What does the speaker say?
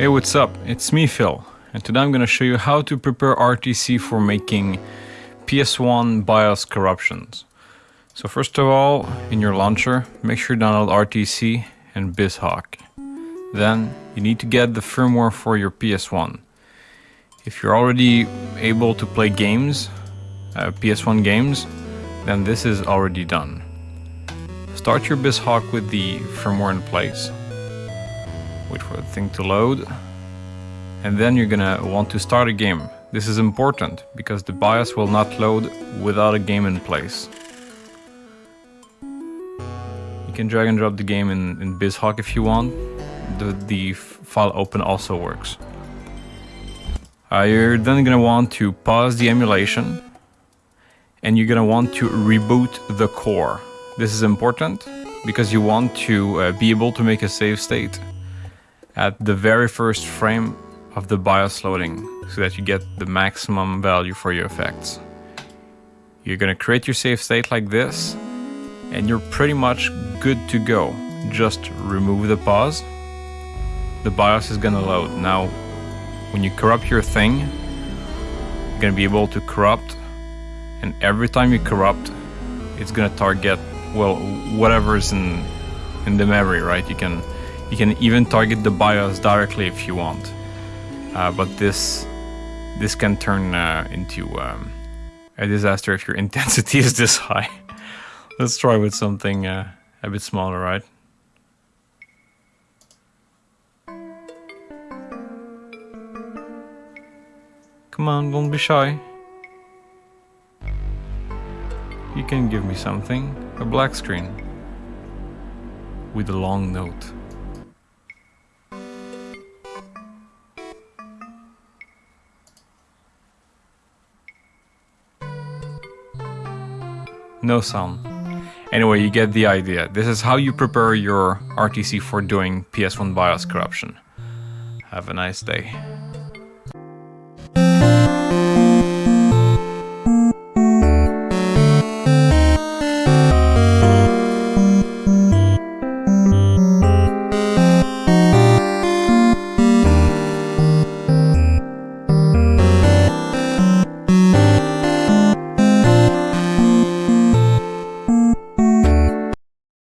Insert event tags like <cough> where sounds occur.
Hey, what's up? It's me, Phil, and today I'm gonna show you how to prepare RTC for making PS1 BIOS corruptions. So first of all, in your launcher, make sure you download RTC and BizHawk. Then you need to get the firmware for your PS1. If you're already able to play games, uh, PS1 games, then this is already done. Start your BizHawk with the firmware in place. Wait for the thing to load. And then you're gonna want to start a game. This is important because the BIOS will not load without a game in place. You can drag and drop the game in, in BizHawk if you want. The, the file open also works. Uh, you're then gonna want to pause the emulation and you're gonna want to reboot the core. This is important because you want to uh, be able to make a save state at the very first frame of the BIOS loading so that you get the maximum value for your effects. You're gonna create your save state like this and you're pretty much good to go. Just remove the pause. The BIOS is gonna load. Now, when you corrupt your thing, you're gonna be able to corrupt and every time you corrupt, it's gonna target, well, whatever's in, in the memory, right? You can, you can even target the BIOS directly if you want. Uh, but this, this can turn uh, into um, a disaster if your <laughs> intensity is this high. Let's try with something uh, a bit smaller, right? Come on, don't be shy. You can give me something. A black screen. With a long note. No sound. Anyway, you get the idea. This is how you prepare your RTC for doing PS1 BIOS corruption. Have a nice day.